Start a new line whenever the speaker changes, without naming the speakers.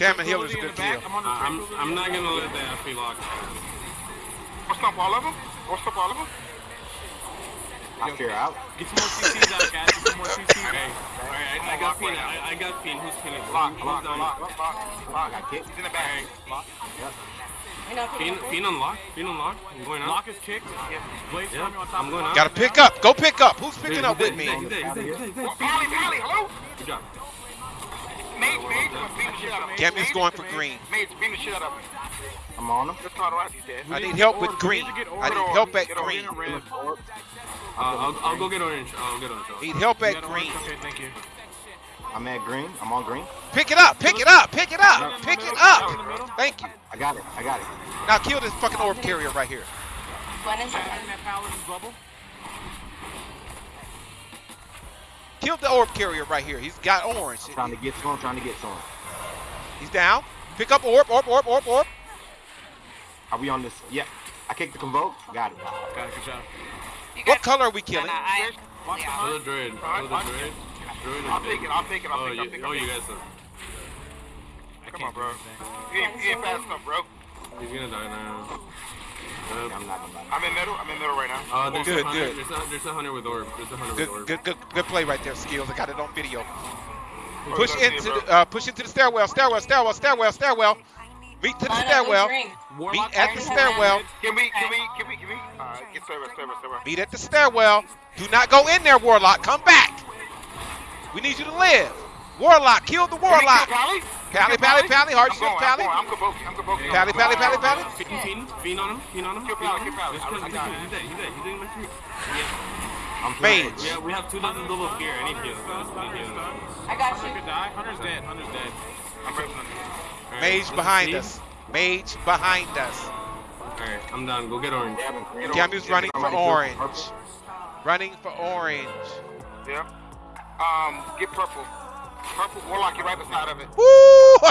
Shaman
Tranquility
Healer's a good
the
kill.
I'm on the
I'm I'm not gonna let that FP lock.
What's up, all of them? What's up, all of them?
I fear out.
Get some more CCs out, guys. Get some more CCs
Okay.
out.
Alright, I, I got Fiend. I, I got Fiend. Who's pinning?
Lock,
Who's
lock,
down?
lock, lock, lock,
I
lock.
got kicked.
He's in the back. Lock.
I know.
Fiend, Fiend unlock. Fiend unlock. I'm going out.
Lock is kicked. Blaze
Yeah,
yeah. on top
I'm
of
going
the
out.
Gotta pick up. Go pick up. Who's picking
He's
up
dead,
with
he's
me?
dead, he's dead, he's dead, he's dead, he's dead.
Oh, Pally, Pally, hello?
Good job.
Mage,
going for green.
Mage, beating the shit out of him.
I'm on him.
Just turn around, he's dead.
I
need
need help with green.
need to get
I need help at green.
Green and red.
Uh, I'll, I'll go get orange. I'll get orange.
Need help at green.
Okay, thank you.
I'm at green. I'm on green.
Pick it up. Pick it up. Pick it up. Pick it up. Thank you.
I got it. I got it.
Now kill this fucking orb carrier right here.
Glenn is
Back in that paladin's bubble.
Kill the orb carrier right here. He's got orange.
Trying to get to him. Trying to get to him.
He's down. Pick up orb, orb, orb, orb, orb.
Are we on this? Yeah. I kicked the convoke. Got it.
Got it. Good job.
What color are we killing?
Watch the
Kill
hunt.
the druid. Kill the druid. Druid
I'll
is
take it, I'll take it, I'll
Oh,
take it, I'll
you,
take it.
oh, you guys are.
I
Come on, bro.
do anything.
You ain't, you ain't fast enough, bro.
He's gonna die now.
Yeah,
Uh,
I'm not gonna.
I'm in middle, I'm in middle right now.
uh, there's
Good,
a hunter.
good.
There's a, there's a hunter with orb. There's a hunter
Good,
with orb.
good, good, good play right there, skills. I got it on video. Push into the, uh, push into the stairwell, stairwell, stairwell, stairwell, stairwell. Meet to the stairwell. Meet at the stairwell.
Can we, can we, can we, can we? Alright, get server, server, server.
Meet at the stairwell. Do not go in there, Warlock. Come back. We need you to live. Warlock, kill the
Can we kill
Warlock.
Pally?
Pally, Pally, Pally, hard
I'm
shift,
going, I'm
Pally.
going, I'm Kabuki, I'm Kabuki.
Pally, Pally, Pally, Pally.
Fiend, fiend, fiend on him. Fiend on him.
Kill
fiend
Pally,
on him.
kill Pally.
Just
I-
kill
I
him.
got
He's dead. He's dead. He's dead. He's dead.
I'm
Mage.
Yeah, we have two dozen double fear. I need heals. I need heals.
I got
Hunter
you.
could die. Hunter's dead. Hunter's dead.
I'm pressing him.
Mage
this is
behind us. Mage behind us.
Alright, I'm done. Go get orange.
Gavin, green.
Gamu's running for orange.
purple.
Running for orange.
Yeah. Um, get purple. Purple, Warlock, you're right beside of it.
Woo!